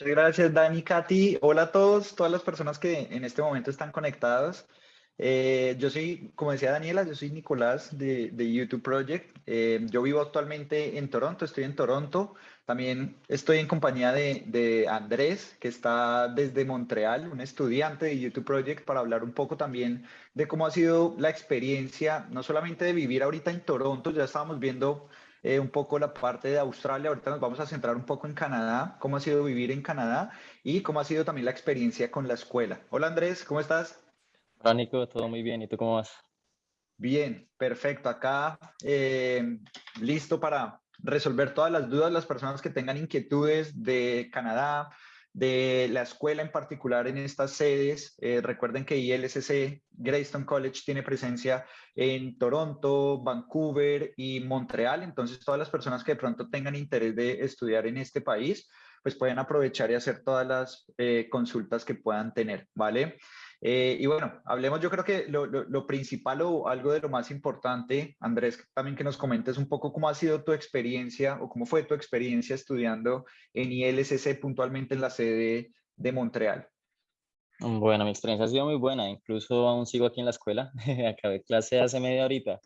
Muchas gracias, Dani, Katy. Hola a todos, todas las personas que en este momento están conectadas. Eh, yo soy, como decía Daniela, yo soy Nicolás de, YouTube Project. Eh, yo vivo actualmente en Toronto, estoy en Toronto. También estoy en compañía de, de, Andrés, que está desde Montreal, un estudiante de YouTube Project, para hablar un poco también de cómo ha sido la experiencia, no solamente de vivir ahorita en Toronto, ya estábamos viendo eh, un poco la parte de Australia. Ahorita nos vamos a centrar un poco en Canadá, cómo ha sido vivir en Canadá y cómo ha sido también la experiencia con la escuela. Hola Andrés, ¿cómo estás? Hola Nico, todo muy bien. ¿Y tú cómo vas? Bien, perfecto. Acá eh, listo para resolver todas las dudas, las personas que tengan inquietudes de Canadá, de la escuela en particular en estas sedes. Eh, recuerden que ILSC Greystone College tiene presencia en Toronto, Vancouver y Montreal. Entonces, todas las personas que de pronto tengan interés de estudiar en este país, pues pueden aprovechar y hacer todas las eh, consultas que puedan tener, ¿vale? Eh, y bueno, hablemos, yo creo que lo, principal o algo de lo más importante, Andrés, también que nos comentes un poco cómo ha sido tu experiencia o cómo fue tu experiencia estudiando en ILSC puntualmente en la sede de Montreal. Bueno, mi experiencia ha sido muy buena, incluso aún sigo aquí en la escuela, acabé clase hace media horita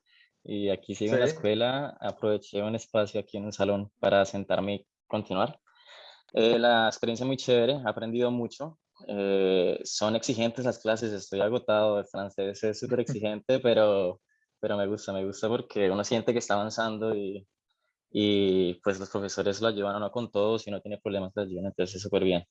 y aquí sigo en la escuela, aproveché un espacio aquí en el salón para sentarme y continuar. Eh, la experiencia muy chévere, he aprendido mucho, eh, son exigentes las clases, estoy agotado, el francés es súper exigente, pero, pero me gusta, me gusta porque uno siente que está avanzando y, y pues los profesores lo ayudan a uno con todo, si no tiene problemas lo ayudan, entonces es súper bien.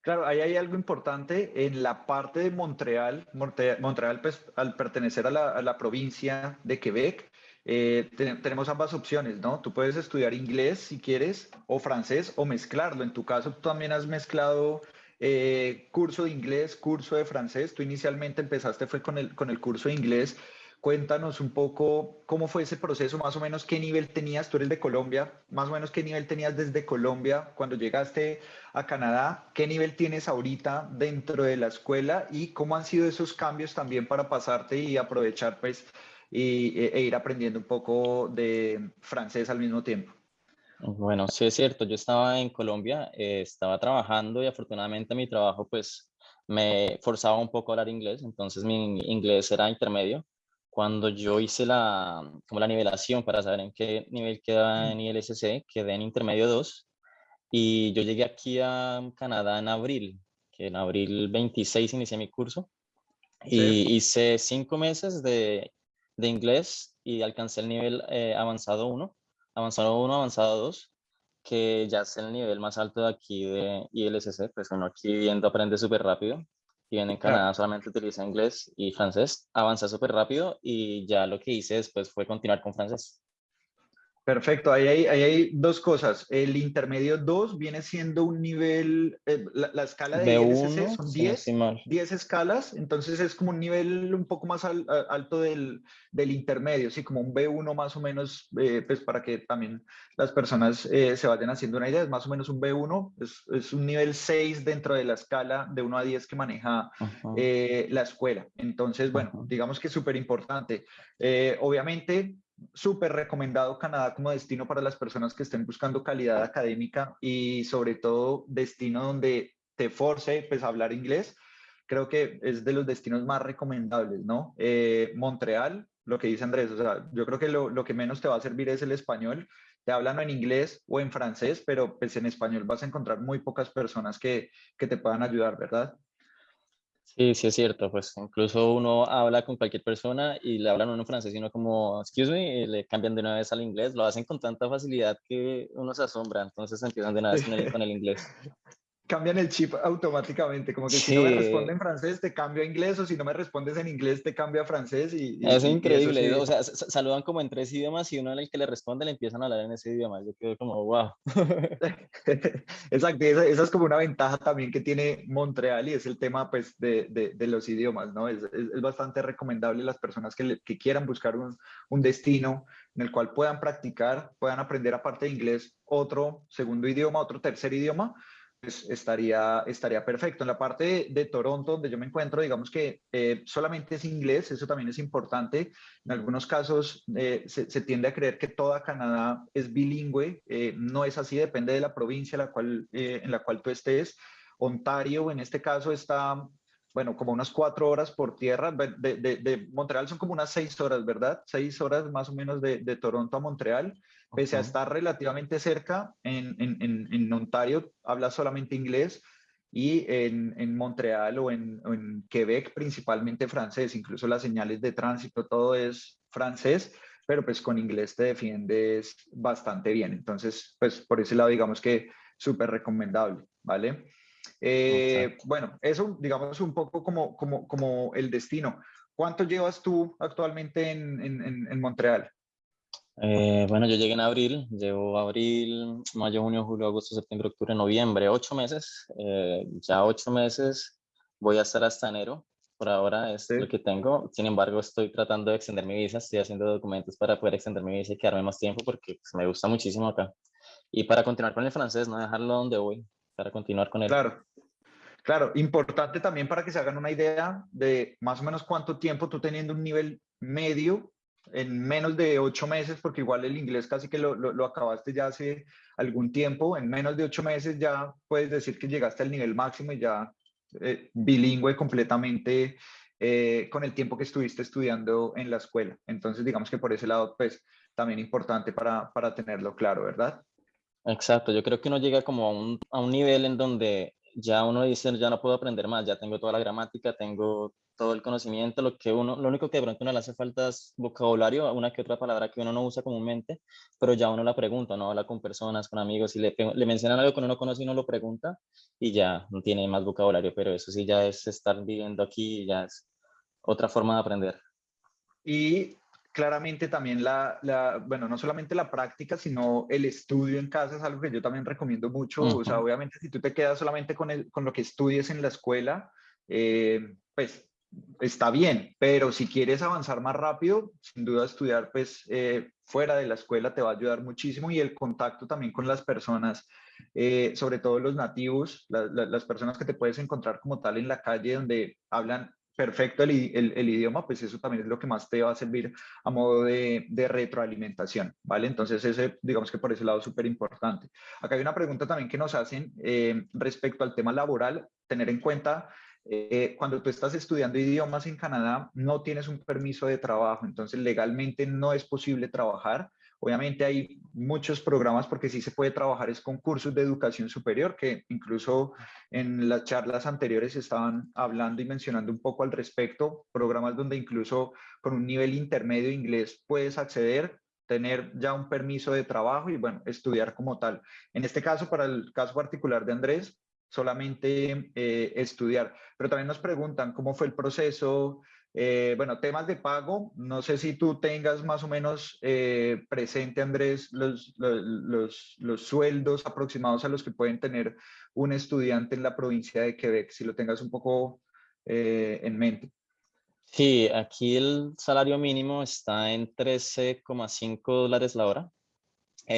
Claro, ahí hay algo importante en la parte de Montreal. Montreal, pues, al pertenecer a la, a la provincia de Quebec, eh, tenemos ambas opciones, ¿no? Tú puedes estudiar inglés si quieres, o francés, o mezclarlo. En tu caso, tú también has mezclado eh, curso de inglés, curso de francés. Tú inicialmente empezaste fue con el, con el curso de inglés. Cuéntanos un poco cómo fue ese proceso, más o menos qué nivel tenías, tú eres de Colombia, más o menos qué nivel tenías desde Colombia cuando llegaste a Canadá, qué nivel tienes ahorita dentro de la escuela y cómo han sido esos cambios también para pasarte y aprovechar pues e, e ir aprendiendo un poco de francés al mismo tiempo. Bueno, sí es cierto, yo estaba en Colombia, eh, estaba trabajando y afortunadamente mi trabajo pues me forzaba un poco a hablar inglés, entonces mi inglés era intermedio. Cuando yo hice la, como la nivelación para saber en qué nivel quedaba en ILSC, quedé en intermedio 2 y yo llegué aquí a Canadá en abril, que en abril 26 inicié mi curso y hice cinco meses de, de, inglés y alcancé el nivel eh, avanzado 1 avanzado 1, avanzado 2, que ya es el nivel más alto de aquí de ILSC, pues uno aquí viendo aprende súper rápido, y en Canadá solamente utiliza inglés y francés, avanza súper rápido y ya lo que hice después fue continuar con francés. Perfecto, ahí hay, hay, dos cosas. El intermedio 2 viene siendo un nivel, eh, la, escala de, ILSC son 10, 10 escalas, entonces es como un nivel un poco más alto del, del, intermedio, sí, como un B1 más o menos, eh, pues para que también las personas eh, se vayan haciendo una idea, es más o menos un B1, es, es un nivel 6 dentro de la escala de 1 a 10 que maneja la escuela. Entonces, bueno, digamos que es súper importante. obviamente, súper recomendado Canadá como destino para las personas que estén buscando calidad académica y sobre todo destino donde te force pues, a hablar inglés. Creo que es de los destinos más recomendables, ¿no? Eh, Montreal, lo que dice Andrés, o sea, yo creo que lo, lo, que menos te va a servir es el español. Te hablan en inglés o en francés, pero pues en español vas a encontrar muy pocas personas que, que te puedan ayudar, ¿verdad? Sí, sí es cierto, pues incluso uno habla con cualquier persona y le hablan uno en francés y uno como, excuse me, y le cambian de una vez al inglés, lo hacen con tanta facilidad que uno se asombra, entonces empiezan de una vez el, con el inglés. Cambian el chip automáticamente, como que si no me responde en francés te cambio a inglés o si no me respondes en inglés te cambio a francés y... es increíble, o sea, saludan como en tres idiomas y uno el que le responde le empiezan a hablar en ese idioma, yo quedo como wow. Exacto, esa, esa, es como una ventaja también que tiene Montreal y es el tema pues de, de, de los idiomas, ¿no? Es, es, bastante recomendable las personas que, que quieran buscar un, un destino en el cual puedan practicar, puedan aprender aparte de inglés otro segundo idioma, otro tercer idioma, pues estaría, estaría perfecto. En la parte de, Toronto, donde yo me encuentro, digamos que eh, solamente es inglés, eso también es importante. En algunos casos eh, se, tiende a creer que toda Canadá es bilingüe, eh, no es así, depende de la provincia la cual, en la cual tú estés. Ontario, en este caso, está bueno, como unas cuatro horas por tierra. De, de, Montreal son como unas seis horas, ¿verdad? Seis horas más o menos de, Toronto a Montreal. Pese a estar relativamente cerca, en, en, en, Ontario habla solamente inglés y en, en Montreal o en, en, Quebec principalmente francés. Incluso las señales de tránsito, todo es francés, pero pues con inglés te defiendes bastante bien. Entonces, pues por ese lado digamos que súper recomendable, ¿vale? Eh, bueno, eso digamos un poco como, como, como el destino. ¿Cuánto llevas tú actualmente en, en, en Montreal? Eh, bueno, yo llegué en abril, llevo abril, mayo, junio, julio, agosto, septiembre, octubre, noviembre, ocho meses. Eh, ya ocho meses voy a estar hasta enero. Por ahora es lo que tengo. Sin embargo, estoy tratando de extender mi visa. Estoy haciendo documentos para poder extender mi visa y quedarme más tiempo porque pues, me gusta muchísimo acá. Y para continuar con el francés, no dejarlo donde voy para continuar con él. Claro, claro, importante también para que se hagan una idea de más o menos cuánto tiempo tú teniendo un nivel medio en menos de ocho meses, porque igual el inglés casi que lo, lo, acabaste ya hace algún tiempo, en menos de ocho meses ya puedes decir que llegaste al nivel máximo y ya eh, bilingüe completamente eh, con el tiempo que estuviste estudiando en la escuela. Entonces, digamos que por ese lado, pues también importante para, para tenerlo claro, ¿verdad? Exacto, yo creo que uno llega como a un, a un nivel en donde ya uno dice, ya no puedo aprender más, ya tengo toda la gramática, tengo todo el conocimiento, lo que uno, lo único que de pronto uno le hace falta es vocabulario, una que otra palabra que uno no usa comúnmente, pero ya uno la pregunta, no habla con personas, con amigos, y le, le mencionan algo que uno no conoce y uno lo pregunta, y ya no tiene más vocabulario, pero eso sí ya es estar viviendo aquí, ya es otra forma de aprender. Y claramente también la, la, bueno, no solamente la práctica, sino el estudio en casa es algo que yo también recomiendo mucho. O sea, obviamente si tú te quedas solamente con, el, con lo que estudies en la escuela, eh, pues está bien, pero si quieres avanzar más rápido, sin duda estudiar pues eh, fuera de la escuela te va a ayudar muchísimo y el contacto también con las personas, eh, sobre todo los nativos, las personas que te puedes encontrar como tal en la calle donde hablan perfecto el, el, idioma, pues eso también es lo que más te va a servir a modo de, de retroalimentación, ¿vale? Entonces, ese, digamos que por ese lado es súper importante. Acá hay una pregunta también que nos hacen eh, respecto al tema laboral, tener en cuenta eh, cuando tú estás estudiando idiomas en Canadá, no tienes un permiso de trabajo, entonces legalmente no es posible trabajar. Obviamente hay muchos programas porque sí se puede trabajar es con cursos de educación superior que incluso en las charlas anteriores estaban hablando y mencionando un poco al respecto, programas donde incluso con un nivel intermedio inglés puedes acceder, tener ya un permiso de trabajo y bueno, estudiar como tal. En este caso, para el caso particular de Andrés, solamente eh, estudiar. Pero también nos preguntan cómo fue el proceso, eh, bueno, temas de pago, no sé si tú tengas más o menos eh, presente, Andrés, los, los, los, sueldos aproximados a los que pueden tener un estudiante en la provincia de Quebec, si lo tengas un poco eh, en mente. Sí, aquí el salario mínimo está en 13,5 dólares la hora.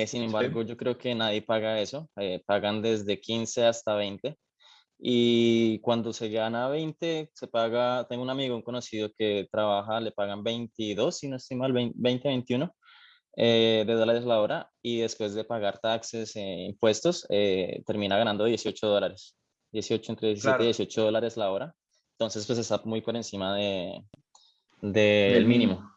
sin embargo, yo creo que nadie paga eso. pagan desde 15 hasta 20 y cuando se gana 20, se paga, tengo un amigo, un conocido que trabaja, le pagan 22, si no estoy mal, 20, 21 eh, de dólares la hora y después de pagar taxes e impuestos, eh, termina ganando 18 dólares. 18, entre 17 y 18 dólares la hora. Entonces, pues está muy por encima de, del mínimo.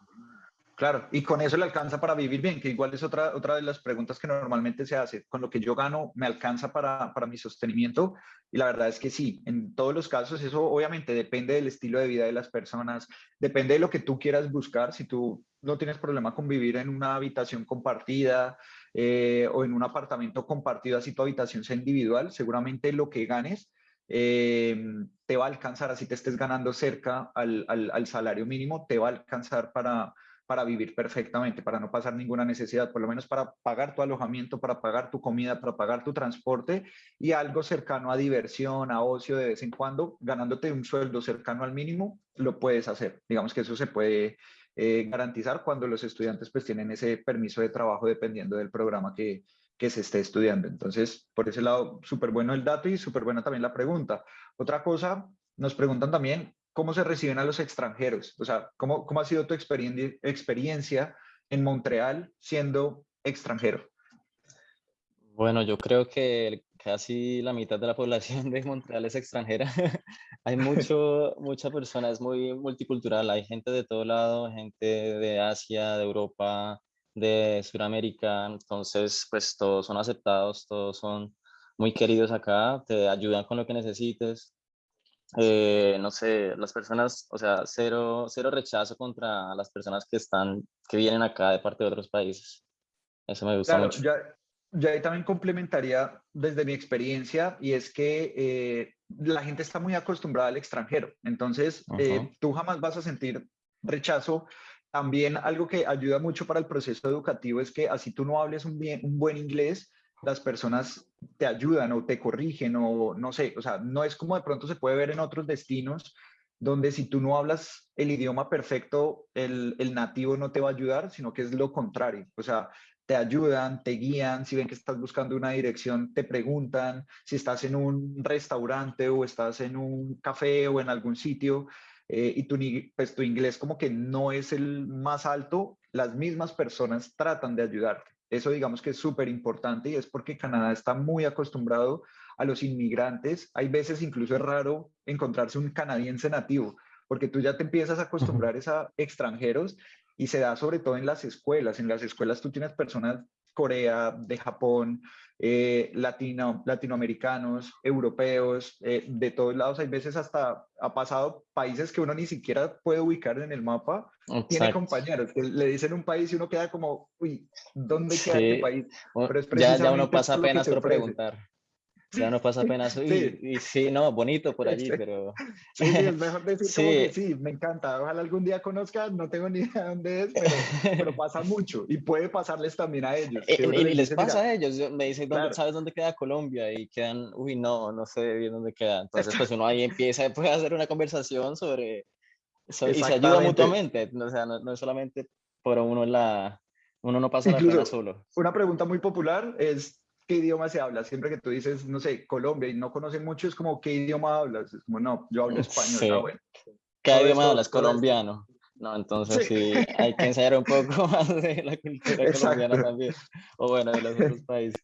Claro, y con eso le alcanza para vivir bien, que igual es otra, otra de las preguntas que normalmente se hace. Con lo que yo gano, ¿me alcanza para, para mi sostenimiento? Y la verdad es que sí, en todos los casos eso obviamente depende del estilo de vida de las personas, depende de lo que tú quieras buscar. Si tú no tienes problema con vivir en una habitación compartida eh, o en un apartamento compartido, así tu habitación sea individual, seguramente lo que ganes eh, te va a alcanzar, así te estés ganando cerca al, al, al salario mínimo, te va a alcanzar para para vivir perfectamente, para no pasar ninguna necesidad, por lo menos para pagar tu alojamiento, para pagar tu comida, para pagar tu transporte y algo cercano a diversión, a ocio de vez en cuando, ganándote un sueldo cercano al mínimo, lo puedes hacer. Digamos que eso se puede eh, garantizar cuando los estudiantes pues tienen ese permiso de trabajo dependiendo del programa que, que se esté estudiando. Entonces, por ese lado, súper bueno el dato y súper buena también la pregunta. Otra cosa, nos preguntan también cómo se reciben a los extranjeros. O sea, ¿cómo, cómo ha sido tu experiencia en Montreal siendo extranjero? Bueno, yo creo que casi la mitad de la población de Montreal es extranjera. hay mucho, mucha persona, es muy multicultural, hay gente de todo lado, gente de Asia, de Europa, de Sudamérica, entonces pues todos son aceptados, todos son muy queridos acá, te ayudan con lo que necesites. Eh, no sé, las personas, o sea, cero, cero rechazo contra las personas que están, que vienen acá de parte de otros países. Eso me gusta mucho. Yo ahí también complementaría desde mi experiencia y es que eh, la gente está muy acostumbrada al extranjero, entonces eh, tú jamás vas a sentir rechazo. También algo que ayuda mucho para el proceso educativo es que así tú no hables un, bien, un buen inglés, las personas te ayudan o te corrigen o no sé, o sea, no es como de pronto se puede ver en otros destinos donde si tú no hablas el idioma perfecto, el, el, nativo no te va a ayudar, sino que es lo contrario. O sea, te ayudan, te guían, si ven que estás buscando una dirección, te preguntan, si estás en un restaurante o estás en un café o en algún sitio eh, y tu, pues, tu inglés como que no es el más alto, las mismas personas tratan de ayudarte. Eso digamos que es súper importante y es porque Canadá está muy acostumbrado a los inmigrantes. Hay veces incluso es raro encontrarse un canadiense nativo porque tú ya te empiezas a acostumbrar a extranjeros y se da sobre todo en las escuelas. En las escuelas tú tienes personas Corea, de Japón, eh, latino, latinoamericanos, europeos, eh, de todos lados. Hay veces hasta ha pasado países que uno ni siquiera puede ubicar en el mapa. Tiene compañeros que le dicen un país y uno queda como, uy, ¿dónde queda este país? Pero ya, ya uno pasa apenas por preguntar. Ya no pasa apenas. Y sí. y sí, no, bonito por allí, pero. Sí, es mejor decir sí. que sí, me encanta. Ojalá algún día conozcan, no tengo ni idea de dónde es, pero, pasa mucho y puede pasarles también a ellos. Y, les, pasa a ellos, me dicen, ¿sabes dónde queda Colombia? Y quedan, uy, no, no sé bien dónde queda. Entonces, pues uno ahí empieza puede hacer una conversación sobre. y se ayuda mutuamente, o sea, no, es solamente por uno la. Uno no pasa la pena solo. Una pregunta muy popular es qué idioma se habla. Siempre que tú dices, no sé, Colombia y no conocen mucho, es como, ¿qué idioma hablas? Es como, no, yo hablo español. Sí. ¿Qué idioma hablas? Colombiano. No, entonces sí. hay que ensayar un poco más de la cultura colombiana también. O bueno, de los otros países.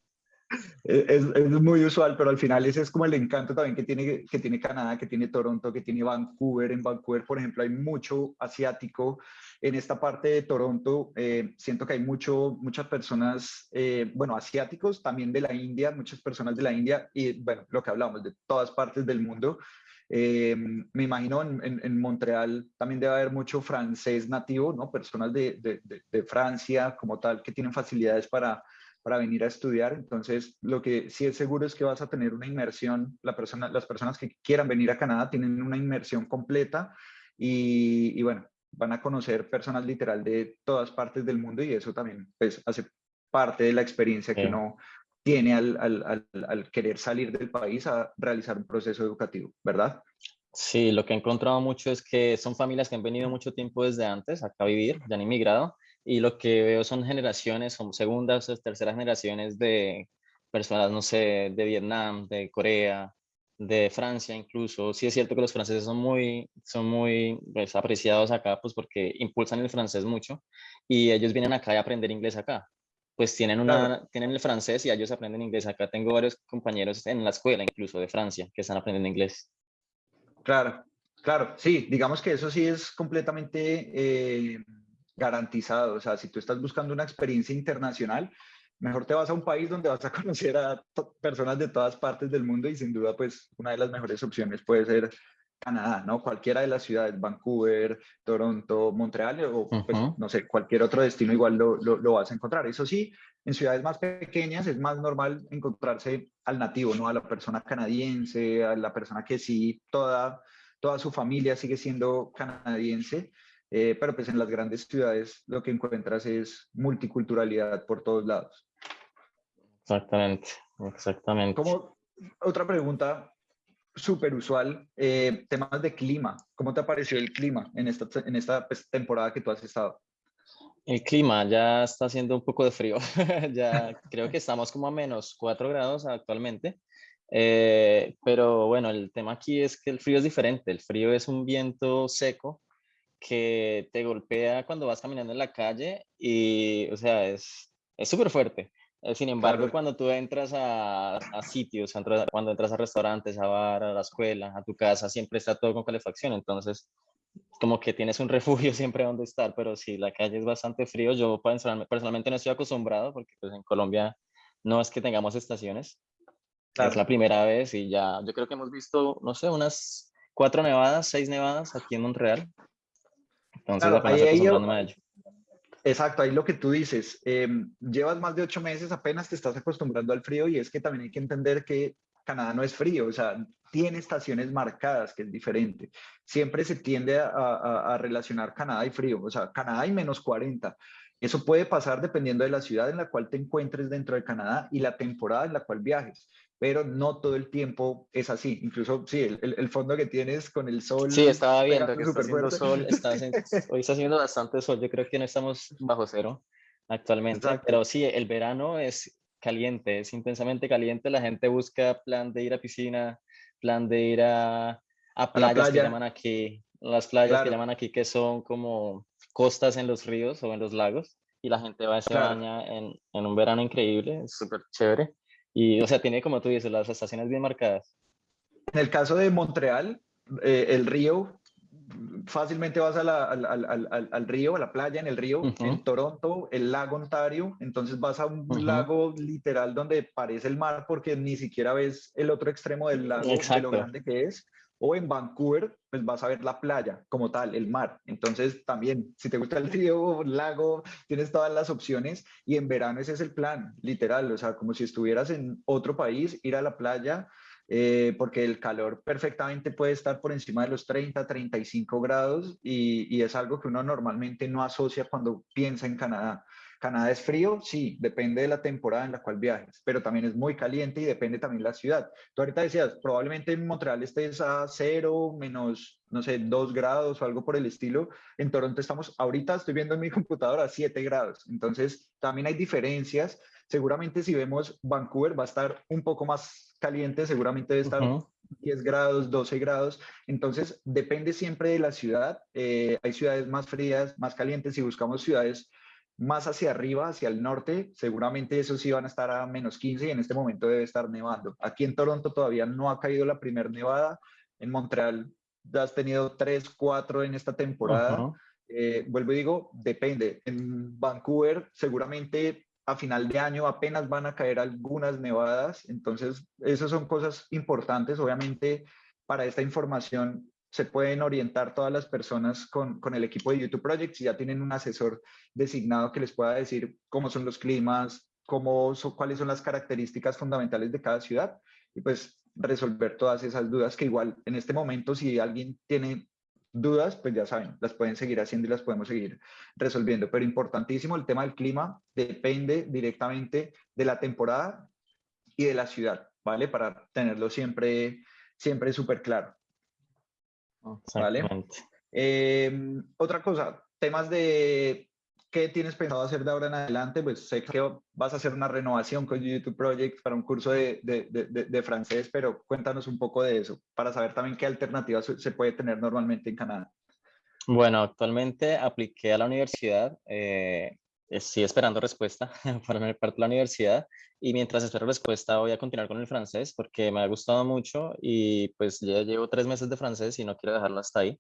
Es, es, muy usual, pero al final ese es como el encanto también que tiene, que tiene Canadá, que tiene Toronto, que tiene Vancouver. En Vancouver, por ejemplo, hay mucho asiático, en esta parte de Toronto eh, siento que hay mucho, muchas personas, eh, bueno, asiáticos, también de la India, muchas personas de la India y, bueno, lo que hablamos, de todas partes del mundo. Eh, me imagino en, en, Montreal también debe haber mucho francés nativo, ¿no? Personas de, de, de, Francia como tal que tienen facilidades para, para venir a estudiar. Entonces, lo que sí es seguro es que vas a tener una inmersión, la persona, las personas que quieran venir a Canadá tienen una inmersión completa y, y bueno, van a conocer personas literal de todas partes del mundo y eso también pues, hace parte de la experiencia que uno tiene al, al, al, querer salir del país a realizar un proceso educativo, ¿verdad? Sí, lo que he encontrado mucho es que son familias que han venido mucho tiempo desde antes acá a vivir, ya han inmigrado, y lo que veo son generaciones, son segundas o terceras generaciones de personas, no sé, de Vietnam, de Corea, de Francia incluso. Sí es cierto que los franceses son muy, son muy pues, apreciados acá, pues porque impulsan el francés mucho y ellos vienen acá a aprender inglés acá. Pues tienen, una, tienen el francés y ellos aprenden inglés. Acá tengo varios compañeros en la escuela incluso de Francia que están aprendiendo inglés. Claro, claro, sí, digamos que eso sí es completamente eh, garantizado. O sea, si tú estás buscando una experiencia internacional, mejor te vas a un país donde vas a conocer a personas de todas partes del mundo y sin duda pues una de las mejores opciones puede ser Canadá, ¿no? Cualquiera de las ciudades, Vancouver, Toronto, Montreal o pues, no sé, cualquier otro destino igual lo, lo, vas a encontrar. Eso sí, en ciudades más pequeñas es más normal encontrarse al nativo, ¿no? A la persona canadiense, a la persona que sí, toda, toda su familia sigue siendo canadiense eh, pero pues en las grandes ciudades lo que encuentras es multiculturalidad por todos lados. Exactamente, exactamente. Como otra pregunta súper usual, eh, temas de clima. ¿Cómo te pareció el clima en esta, en esta pues, temporada que tú has estado? El clima ya está haciendo un poco de frío. ya creo que estamos como a menos 4 grados actualmente. Eh, pero bueno, el tema aquí es que el frío es diferente. El frío es un viento seco que te golpea cuando vas caminando en la calle y, o sea, es súper fuerte. Eh, sin embargo, cuando tú entras a, a sitios, cuando entras a restaurantes, a bar, a la escuela, a tu casa, siempre está todo con calefacción. Entonces, como que tienes un refugio siempre donde estar, pero si la calle es bastante frío, yo personalmente no estoy acostumbrado porque pues en Colombia no es que tengamos estaciones. Es la primera vez y ya, yo creo que hemos visto, no sé, unas cuatro nevadas, seis nevadas aquí en Montreal. Entonces apenas acostumbrándome a ello. Exacto, ahí lo que tú dices, em, llevas más de ocho meses, apenas te estás acostumbrando al frío y es que también hay que entender que Canadá no es frío, o sea, tiene estaciones marcadas, que es diferente. Siempre se tiende a, relacionar Canadá y frío, o sea, Canadá y menos 40. Eso puede pasar dependiendo de la ciudad en la cual te encuentres dentro de Canadá y la temporada en la cual viajes, pero no todo el tiempo es así. Incluso, sí, el, fondo que tienes con el sol. Sí, estaba viendo que está haciendo sol, hoy está haciendo bastante sol, yo creo que no estamos bajo cero actualmente, pero sí, el verano es caliente, es intensamente caliente, la gente busca plan de ir a piscina, plan de ir a, a playas que llaman aquí, las playas que llaman aquí que son como costas en los ríos o en los lagos y la gente va a se baña en, en, un verano increíble, es súper chévere. Y o sea, tiene como tú dices las estaciones bien marcadas. En el caso de Montreal, eh, el río fácilmente vas al, al, al, río, a la playa en el río, en Toronto, el lago Ontario, entonces vas a un lago literal donde parece el mar porque ni siquiera ves el otro extremo del lago, de lo grande que es. O en Vancouver, pues vas a ver la playa como tal, el mar. Entonces también, si te gusta el río, el lago, tienes todas las opciones y en verano ese es el plan, literal, o sea, como si estuvieras en otro país, ir a la playa, eh, porque el calor perfectamente puede estar por encima de los 30, 35 grados y, y, es algo que uno normalmente no asocia cuando piensa en Canadá. Canadá es frío, sí, depende de la temporada en la cual viajes, pero también es muy caliente y depende también de la ciudad. Tú ahorita decías, probablemente en Montreal estés a cero, menos, no sé, dos grados o algo por el estilo. En Toronto estamos, ahorita estoy viendo en mi computadora 7 grados. Entonces, también hay diferencias. Seguramente si vemos Vancouver va a estar un poco más caliente, seguramente debe estar 10 grados, 12 grados. Entonces, depende siempre de la ciudad. Eh, hay ciudades más frías, más calientes. Si buscamos ciudades más hacia arriba, hacia el norte, seguramente esos sí van a estar a menos 15 y en este momento debe estar nevando. Aquí en Toronto todavía no ha caído la primera nevada. En Montreal ya has tenido 3, 4 en esta temporada. Eh, vuelvo y digo, depende. En Vancouver seguramente a final de año apenas van a caer algunas nevadas, entonces esas son cosas importantes. Obviamente para esta información se pueden orientar todas las personas con, con el equipo de YouTube Project si ya tienen un asesor designado que les pueda decir cómo son los climas, cómo cuáles son las características fundamentales de cada ciudad y pues resolver todas esas dudas que igual en este momento si alguien tiene dudas, pues ya saben, las pueden seguir haciendo y las podemos seguir resolviendo. Pero importantísimo, el tema del clima depende directamente de la temporada y de la ciudad, ¿vale? Para tenerlo siempre, siempre súper claro. ¿Vale? Eh, otra cosa, temas de ¿Qué tienes pensado hacer de ahora en adelante? Pues sé que vas a hacer una renovación con YouTube Project para un curso de, de, de, francés, pero cuéntanos un poco de eso para saber también qué alternativas se puede tener normalmente en Canadá. Bueno, actualmente apliqué a la universidad, eh, estoy esperando respuesta para mi parte de la universidad y mientras espero respuesta voy a continuar con el francés porque me ha gustado mucho y pues ya llevo tres meses de francés y no quiero dejarlo hasta ahí.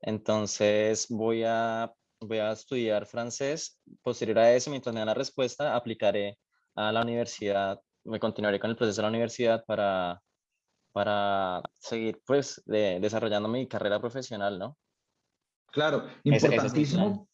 Entonces voy a voy a estudiar francés. Posterior a eso, mientras me dan la respuesta, aplicaré a la universidad, me continuaré con el proceso de la universidad para, para seguir pues desarrollando mi carrera profesional, ¿no? Claro, importantísimo.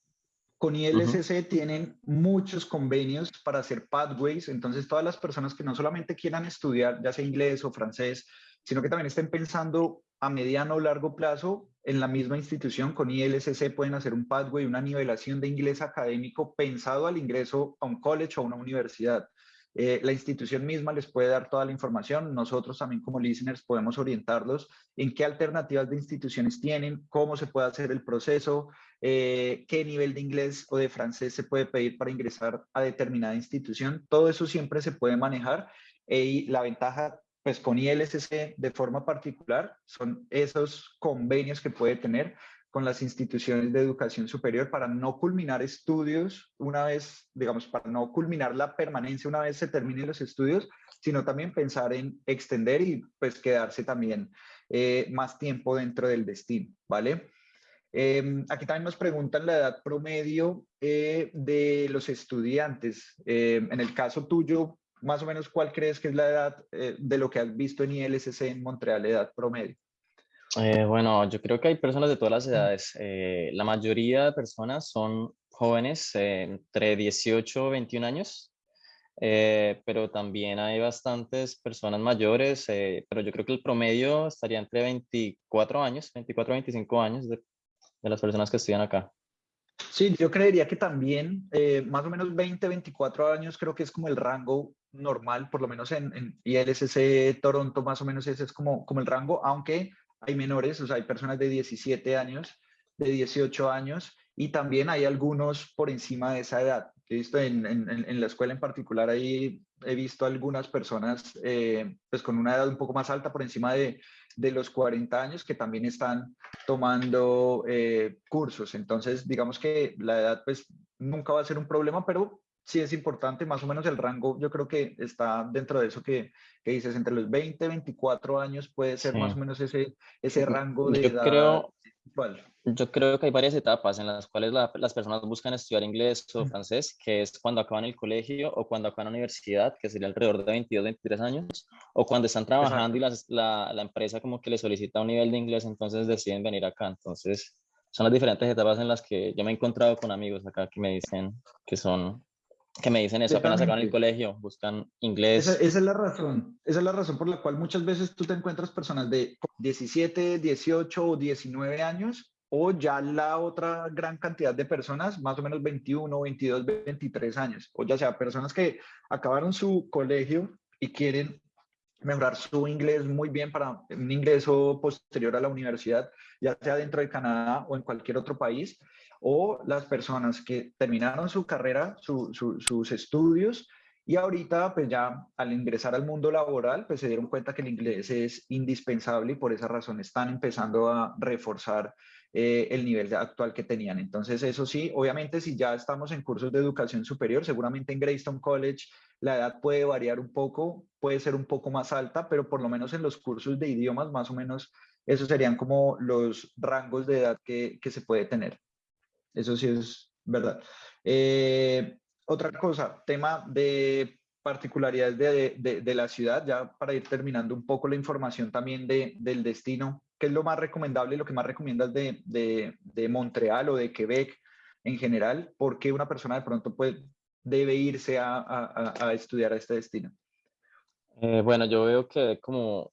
Con ILSC tienen muchos convenios para hacer pathways, entonces todas las personas que no solamente quieran estudiar, ya sea inglés o francés, sino que también estén pensando a mediano o largo plazo en la misma institución con ILSC pueden hacer un pathway, una nivelación de inglés académico pensado al ingreso a un college o a una universidad. Eh, la institución misma les puede dar toda la información. Nosotros también como listeners podemos orientarlos en qué alternativas de instituciones tienen, cómo se puede hacer el proceso, eh, qué nivel de inglés o de francés se puede pedir para ingresar a determinada institución. Todo eso siempre se puede manejar y la ventaja pues con ILSC de forma particular son esos convenios que puede tener con las instituciones de educación superior para no culminar estudios una vez, digamos, para no culminar la permanencia una vez se terminen los estudios, sino también pensar en extender y pues quedarse también eh, más tiempo dentro del destino, ¿vale? Em, aquí también nos preguntan la edad promedio eh, de los estudiantes. Em, en el caso tuyo, más o menos, ¿cuál crees que es la edad eh, de lo que has visto en ILSC en Montreal, edad promedio? Eh, bueno, yo creo que hay personas de todas las edades. Eh, la mayoría de personas son jóvenes entre 18 y 21 años, pero también hay bastantes personas mayores, pero yo creo que el promedio estaría entre 24 años, 24 a 25 años de, de las personas que estudian acá. Sí, yo creería que también más o menos 20, 24 años creo que es como el rango normal, por lo menos en, en ILSC Toronto más o menos ese es como, como el rango, aunque hay menores, o sea, hay personas de 17 años, de 18 años, y también hay algunos por encima de esa edad. He visto en, en, en la escuela en particular, ahí he visto algunas personas eh, pues con una edad un poco más alta, por encima de, de los 40 años, que también están tomando eh, cursos. Entonces, digamos que la edad pues nunca va a ser un problema, pero sí es importante, más o menos el rango, yo creo que está dentro de eso que, que dices, entre los 20 y 24 años puede ser más o menos ese, ese rango de yo edad. Creo, yo creo que hay varias etapas en las cuales las personas buscan estudiar inglés o francés, que es cuando acaban el colegio o cuando acaban la universidad, que sería alrededor de 22, 23 años, o cuando están trabajando y la, la empresa como que les solicita un nivel de inglés, entonces deciden venir acá. Entonces, son las diferentes etapas en las que yo me he encontrado con amigos acá que me dicen que son que me dicen eso apenas acaban el colegio, buscan inglés. Esa, es la razón, esa es la razón por la cual muchas veces tú te encuentras personas de 17, 18 o 19 años o ya la otra gran cantidad de personas, más o menos 21, 22, 23 años, o ya sea personas que acabaron su colegio y quieren mejorar su inglés muy bien para un ingreso posterior a la universidad, ya sea dentro de Canadá o en cualquier otro país, o las personas que terminaron su carrera, sus estudios y ahorita pues ya al ingresar al mundo laboral pues se dieron cuenta que el inglés es indispensable y por esa razón están empezando a reforzar eh, el nivel actual que tenían. Entonces eso sí, obviamente si ya estamos en cursos de educación superior, seguramente en Greystone College la edad puede variar un poco, puede ser un poco más alta, pero por lo menos en los cursos de idiomas más o menos esos serían como los rangos de edad que, que se puede tener. Eso sí es verdad. Eh, otra cosa, tema de particularidades de, de, la ciudad, ya para ir terminando un poco la información también de, del destino, ¿qué es lo más recomendable lo que más recomiendas de, de, Montreal o de Quebec en general? ¿Por qué una persona de pronto puede, debe irse a, a, a estudiar a este destino? Eh, bueno, yo veo que como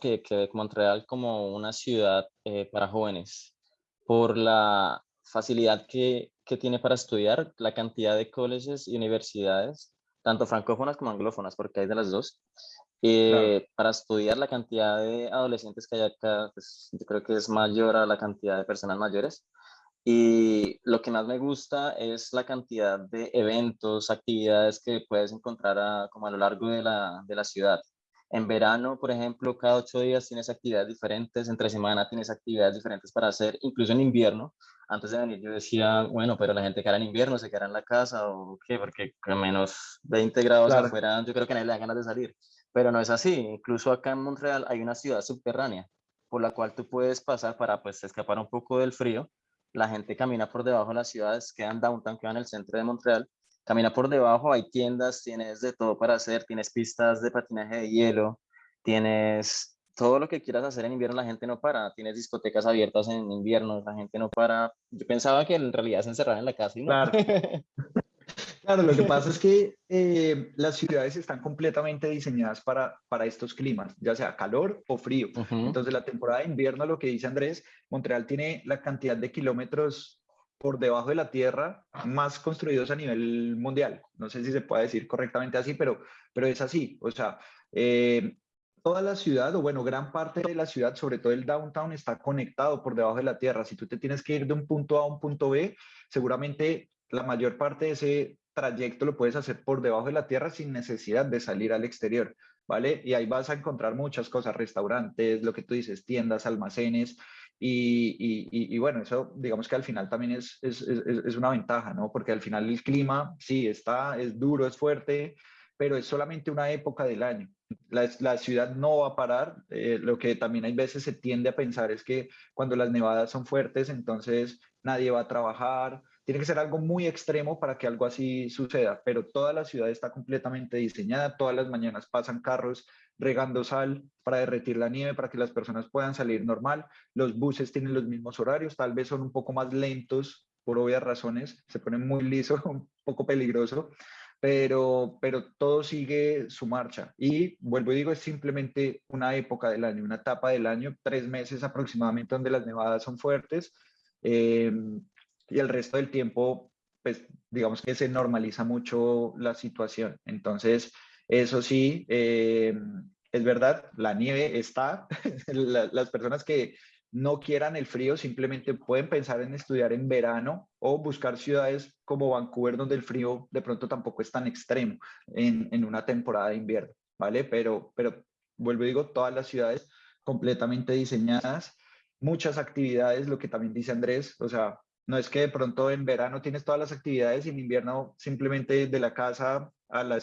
que, que Montreal como una ciudad eh, para jóvenes por la facilidad que, que, tiene para estudiar, la cantidad de colleges y universidades, tanto francófonas como anglófonas, porque hay de las dos. Eh, para estudiar la cantidad de adolescentes que hay acá, pues, yo creo que es mayor a la cantidad de personas mayores. Y lo que más me gusta es la cantidad de eventos, actividades que puedes encontrar a, como a lo largo de la, de la ciudad. En verano, por ejemplo, cada ocho días tienes actividades diferentes, entre semana tienes actividades diferentes para hacer, incluso en invierno. Antes de venir yo decía, bueno, pero la gente que era en invierno se quedará en la casa o qué, porque con menos 20 grados afuera yo creo que nadie le da ganas de salir. Pero no es así, incluso acá en Montreal hay una ciudad subterránea por la cual tú puedes pasar para pues escapar un poco del frío. La gente camina por debajo de las ciudades, quedan downtown, quedan en el centro de Montreal camina por debajo, hay tiendas, tienes de todo para hacer, tienes pistas de patinaje de hielo, tienes todo lo que quieras hacer en invierno, la gente no para, tienes discotecas abiertas en invierno, la gente no para. Yo pensaba que en realidad se encerraban en la casa y no. Claro. Claro, lo que pasa es que eh, las ciudades están completamente diseñadas para, para estos climas, ya sea calor o frío. Entonces, la temporada de invierno, lo que dice Andrés, Montreal tiene la cantidad de kilómetros por debajo de la tierra más construidos a nivel mundial. No sé si se puede decir correctamente así, pero, pero es así. O sea, eh, toda la ciudad, o bueno, gran parte de la ciudad, sobre todo el downtown, está conectado por debajo de la tierra. Si tú te tienes que ir de un punto A a un punto B, seguramente la mayor parte de ese trayecto lo puedes hacer por debajo de la tierra sin necesidad de salir al exterior, ¿vale? Y ahí vas a encontrar muchas cosas, restaurantes, lo que tú dices, tiendas, almacenes, y, bueno, eso digamos que al final también es, es, es, una ventaja, ¿no? Porque al final el clima, sí, está, es duro, es fuerte, pero es solamente una época del año. La, ciudad no va a parar. Eh, lo que también hay veces se tiende a pensar es que cuando las nevadas son fuertes, entonces nadie va a trabajar. Tiene que ser algo muy extremo para que algo así suceda, pero toda la ciudad está completamente diseñada. Todas las mañanas pasan carros regando sal para derretir la nieve, para que las personas puedan salir normal. Los buses tienen los mismos horarios, tal vez son un poco más lentos por obvias razones, se ponen muy liso, un poco peligroso, pero, pero todo sigue su marcha. Y vuelvo y digo, es simplemente una época del año, una etapa del año, tres meses aproximadamente donde las nevadas son fuertes eh, y el resto del tiempo, pues digamos que se normaliza mucho la situación. Entonces, eso sí, eh, es verdad, la nieve está, las personas que no quieran el frío simplemente pueden pensar en estudiar en verano o buscar ciudades como Vancouver donde el frío de pronto tampoco es tan extremo en, en una temporada de invierno, ¿vale? Pero, pero vuelvo y digo, todas las ciudades completamente diseñadas, muchas actividades, lo que también dice Andrés, o sea, no es que de pronto en verano tienes todas las actividades y en invierno simplemente de la casa a la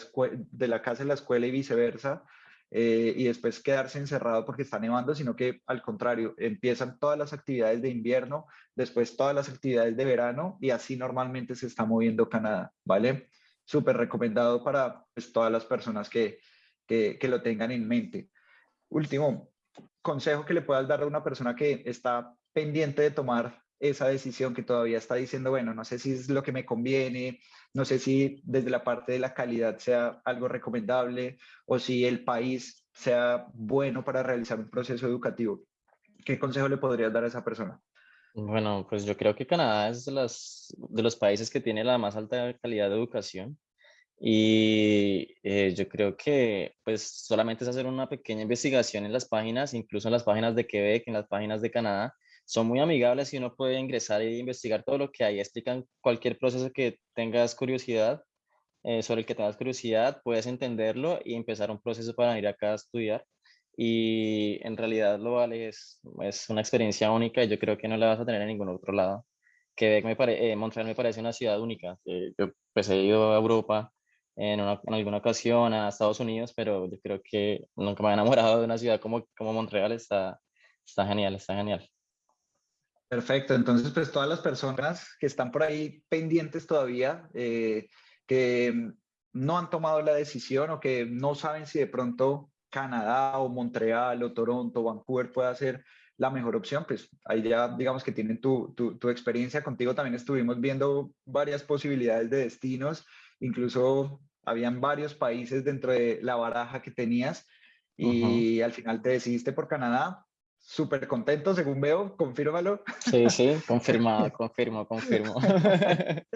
de la casa a la escuela y viceversa, eh, y después quedarse encerrado porque está nevando, sino que al contrario, empiezan todas las actividades de invierno, después todas las actividades de verano y así normalmente se está moviendo Canadá, ¿vale? Súper recomendado para pues, todas las personas que, que, que lo tengan en mente. Último consejo que le puedas dar a una persona que está pendiente de tomar esa decisión que todavía está diciendo, bueno, no sé si es lo que me conviene, no sé si desde la parte de la calidad sea algo recomendable o si el país sea bueno para realizar un proceso educativo. ¿Qué consejo le podrías dar a esa persona? Bueno, pues yo creo que Canadá es de, las, de los países que tiene la más alta calidad de educación y eh, yo creo que pues solamente es hacer una pequeña investigación en las páginas, incluso en las páginas de Quebec, en las páginas de Canadá, son muy amigables y uno puede ingresar e investigar todo lo que hay. Explican cualquier proceso que tengas curiosidad, eh, sobre el que tengas curiosidad, puedes entenderlo y empezar un proceso para ir acá a estudiar. Y en realidad lo vale, es, es una experiencia única y yo creo que no la vas a tener en ningún otro lado. Quebec me pare, eh, Montreal me parece una ciudad única. Eh, yo pues he ido a Europa en, en, alguna ocasión, a Estados Unidos, pero yo creo que nunca me he enamorado de una ciudad como, como Montreal. Está, está genial, está genial. Perfecto, entonces pues todas las personas que están por ahí pendientes todavía, eh, que no han tomado la decisión o que no saben si de pronto Canadá o Montreal o Toronto o Vancouver puede ser la mejor opción, pues ahí ya digamos que tienen tu, tu, experiencia. Contigo. También estuvimos viendo varias posibilidades de destinos, incluso habían varios países dentro de la baraja que tenías y al final te decidiste por Canadá súper contento, según veo, confírmalo. Sí, sí, confirmado, confirmo, confirmo.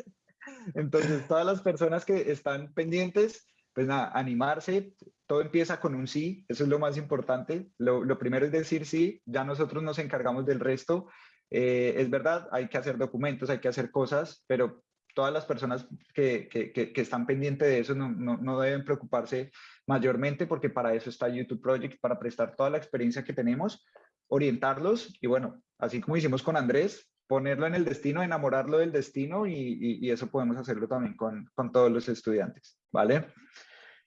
Entonces, todas las personas que están pendientes, pues nada, animarse, todo empieza con un sí, eso es lo más importante. Lo, lo primero es decir sí, ya nosotros nos encargamos del resto. Eh, es verdad, hay que hacer documentos, hay que hacer cosas, pero todas las personas que, que, que, están pendientes de eso no, no, no, deben preocuparse mayormente porque para eso está YouTube Project, para prestar toda la experiencia que tenemos, orientarlos y bueno, así como hicimos con Andrés, ponerlo en el destino, enamorarlo del destino y, eso podemos hacerlo también con, con, todos los estudiantes, ¿vale?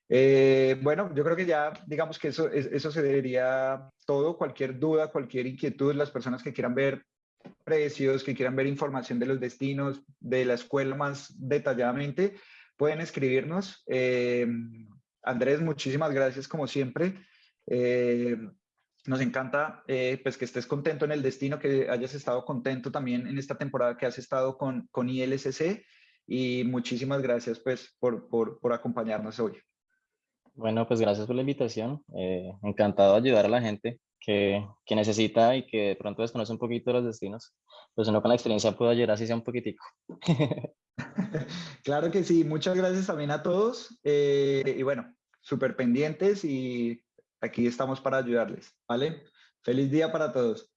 Eh, bueno, yo creo que ya digamos que eso, eso se debería todo, cualquier duda, cualquier inquietud, las personas que quieran ver precios, que quieran ver información de los destinos, de la escuela más detalladamente, pueden escribirnos. Eh, Andrés, muchísimas gracias como siempre. Eh, nos encanta eh, pues que estés contento en el destino, que hayas estado contento también en esta temporada que has estado con, con ILSC y muchísimas gracias pues por, por, por acompañarnos hoy. Bueno, pues gracias por la invitación. Eh, encantado de ayudar a la gente que, que, necesita y que de pronto desconoce un poquito los destinos, pues uno con la experiencia puede ayudar así sea un poquitico. claro que sí, muchas gracias también a todos eh, y bueno, súper pendientes y aquí estamos para ayudarles, ¿vale? Feliz día para todos.